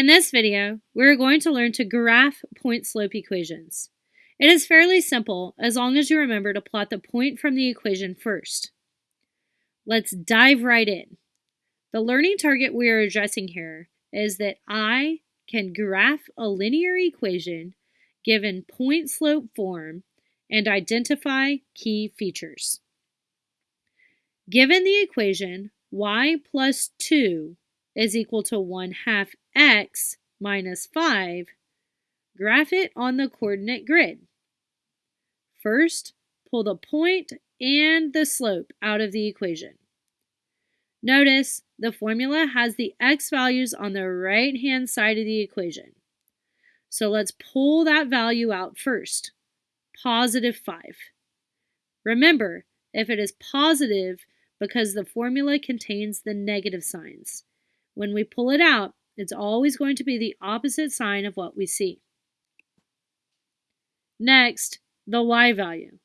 In this video, we're going to learn to graph point-slope equations. It is fairly simple as long as you remember to plot the point from the equation first. Let's dive right in. The learning target we are addressing here is that I can graph a linear equation given point-slope form and identify key features. Given the equation y plus 2 is equal to 1 half x minus 5, graph it on the coordinate grid. First, pull the point and the slope out of the equation. Notice the formula has the x values on the right-hand side of the equation. So let's pull that value out first, positive 5. Remember, if it is positive because the formula contains the negative signs, when we pull it out, it's always going to be the opposite sign of what we see. Next, the y value.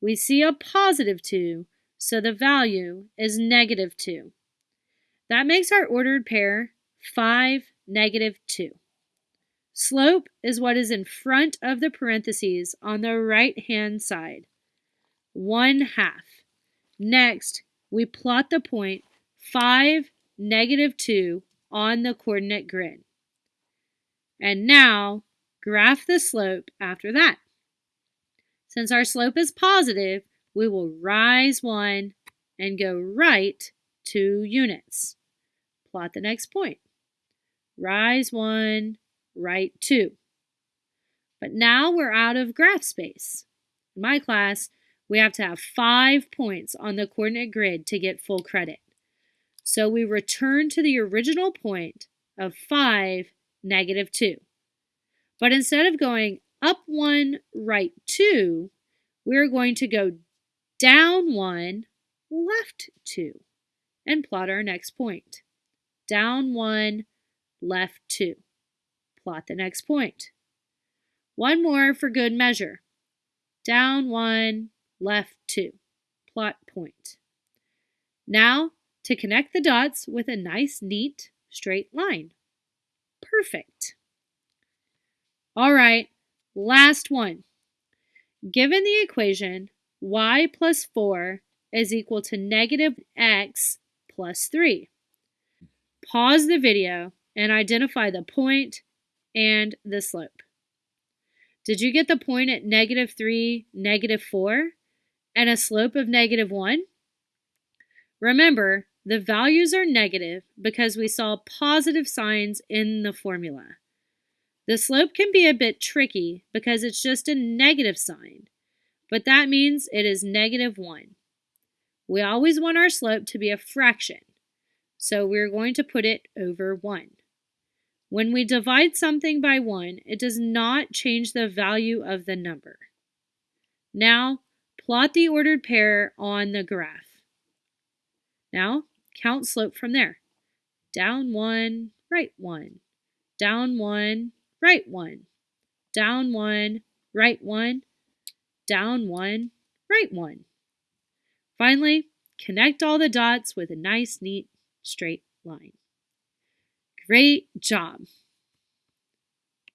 We see a positive 2, so the value is negative 2. That makes our ordered pair 5, negative 2. Slope is what is in front of the parentheses on the right-hand side. 1 half. Next, we plot the point 5, negative 2 on the coordinate grid. And now, graph the slope after that. Since our slope is positive, we will rise 1 and go right 2 units. Plot the next point. Rise 1, right 2. But now we're out of graph space. In my class, we have to have five points on the coordinate grid to get full credit. So we return to the original point of 5, negative 2. But instead of going up 1, right 2, we're going to go down 1, left 2, and plot our next point. Down 1, left 2. Plot the next point. One more for good measure. Down 1, left 2. Plot point. Now to connect the dots with a nice, neat, straight line. Perfect. All right, last one. Given the equation y plus 4 is equal to negative x plus 3. Pause the video and identify the point and the slope. Did you get the point at negative 3, negative 4, and a slope of negative 1? Remember, the values are negative because we saw positive signs in the formula. The slope can be a bit tricky because it's just a negative sign, but that means it is negative 1. We always want our slope to be a fraction, so we're going to put it over 1. When we divide something by 1, it does not change the value of the number. Now, plot the ordered pair on the graph. Now, Count slope from there. Down one, right one. Down one, right one. Down one, right one. Down one, right one. Finally, connect all the dots with a nice, neat, straight line. Great job!